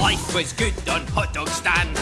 life was good on hot dog stand.